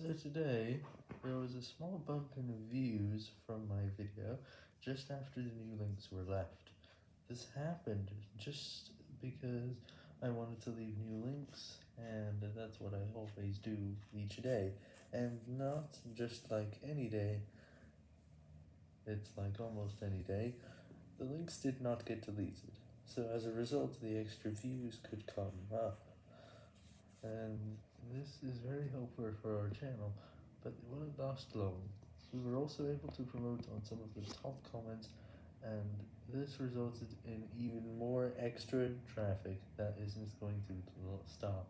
So today, there was a small bump in views from my video just after the new links were left. This happened just because I wanted to leave new links, and that's what I always do each day, and not just like any day, it's like almost any day, the links did not get deleted, so as a result the extra views could come up, and this is very helpful for our channel. But it wouldn't last long. We were also able to promote on some of the top comments, and this resulted in even more extra traffic that isn't going to stop.